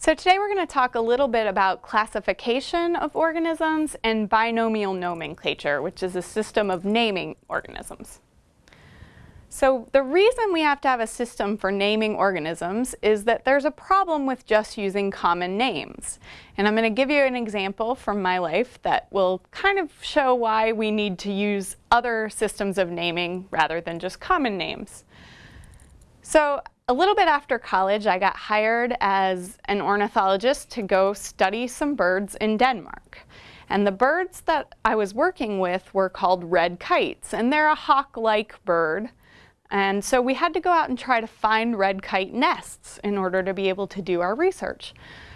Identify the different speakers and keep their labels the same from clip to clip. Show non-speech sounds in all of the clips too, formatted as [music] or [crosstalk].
Speaker 1: So today we're going to talk a little bit about classification of organisms and binomial nomenclature, which is a system of naming organisms. So the reason we have to have a system for naming organisms is that there's a problem with just using common names. And I'm going to give you an example from my life that will kind of show why we need to use other systems of naming rather than just common names. So a little bit after college, I got hired as an ornithologist to go study some birds in Denmark. And the birds that I was working with were called red kites, and they're a hawk-like bird. And so we had to go out and try to find red kite nests in order to be able to do our research.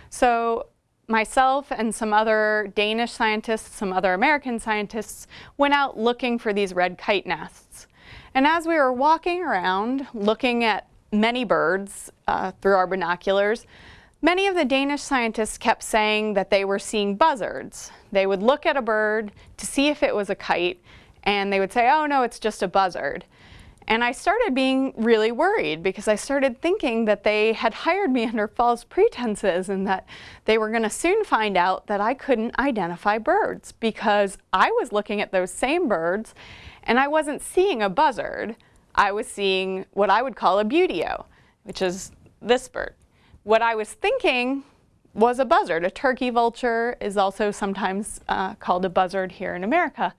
Speaker 1: So myself and some other Danish scientists, some other American scientists went out looking for these red kite nests. And as we were walking around looking at many birds uh, through our binoculars, many of the Danish scientists kept saying that they were seeing buzzards. They would look at a bird to see if it was a kite and they would say, oh no, it's just a buzzard. And I started being really worried because I started thinking that they had hired me [laughs] under false pretenses and that they were going to soon find out that I couldn't identify birds because I was looking at those same birds and I wasn't seeing a buzzard. I was seeing what I would call a buteo, which is this bird. What I was thinking was a buzzard. A turkey vulture is also sometimes uh, called a buzzard here in America.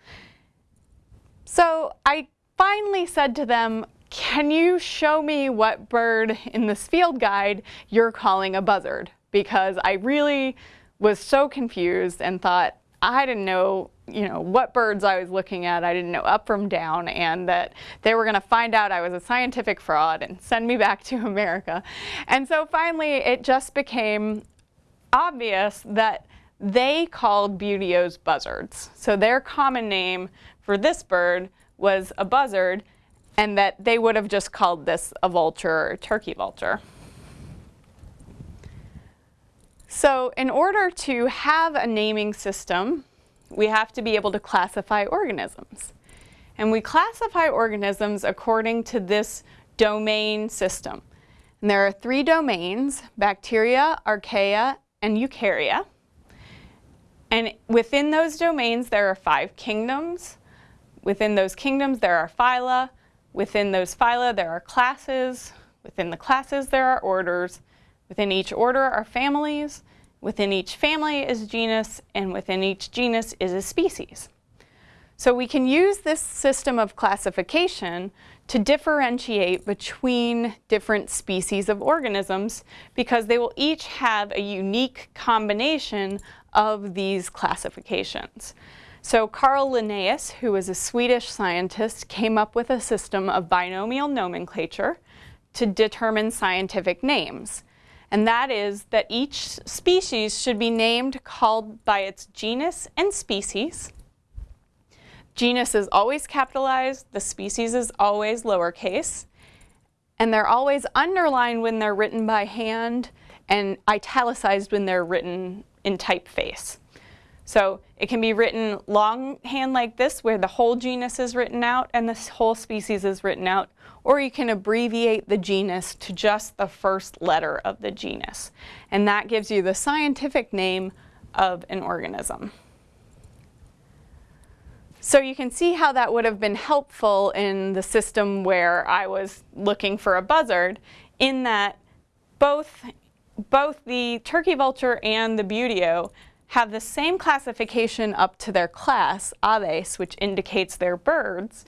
Speaker 1: So I finally said to them, can you show me what bird in this field guide you're calling a buzzard? Because I really was so confused and thought I didn't know you know what birds I was looking at. I didn't know up from down and that they were going to find out I was a scientific fraud and send me back to [laughs] America. And so finally it just became obvious that they called buteos buzzards. So their common name for this bird was a buzzard and that they would have just called this a vulture or turkey vulture. So in order to have a naming system, we have to be able to classify organisms. And we classify organisms according to this domain system. And there are three domains, bacteria, archaea, and eukarya. And within those domains, there are five kingdoms, Within those kingdoms, there are phyla. Within those phyla, there are classes. Within the classes, there are orders. Within each order are families. Within each family is genus, and within each genus is a species. So we can use this system of classification to differentiate between different species of organisms because they will each have a unique combination of these classifications. So Carl Linnaeus, who was a Swedish scientist, came up with a system of binomial nomenclature to determine scientific names. And that is that each species should be named called by its genus and species. Genus is always capitalized, the species is always lowercase, and they're always underlined when they're written by hand and italicized when they're written in typeface. So it can be written longhand like this, where the whole genus is written out and the whole species is written out, or you can abbreviate the genus to just the first letter of the genus. And that gives you the scientific name of an organism. So you can see how that would have been helpful in the system where I was looking for a buzzard, in that both, both the turkey vulture and the buteo have the same classification up to their class, aves, which indicates they're birds,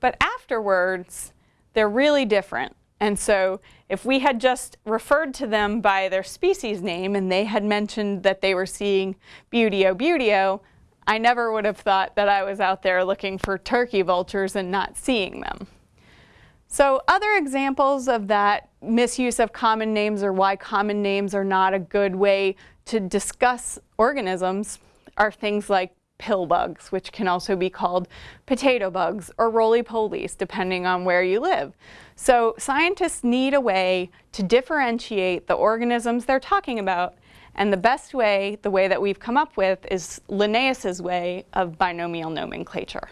Speaker 1: but afterwards, they're really different. And so if we had just referred to them by their species name and they had mentioned that they were seeing buteo buteo, I never would have thought that I was out there looking for turkey vultures and not seeing them. So other examples of that misuse of common names or why common names are not a good way to discuss organisms are things like pill bugs, which can also be called potato bugs or roly-polies, depending on where you live. So scientists need a way to differentiate the organisms they're talking about, and the best way, the way that we've come up with, is Linnaeus's way of binomial nomenclature.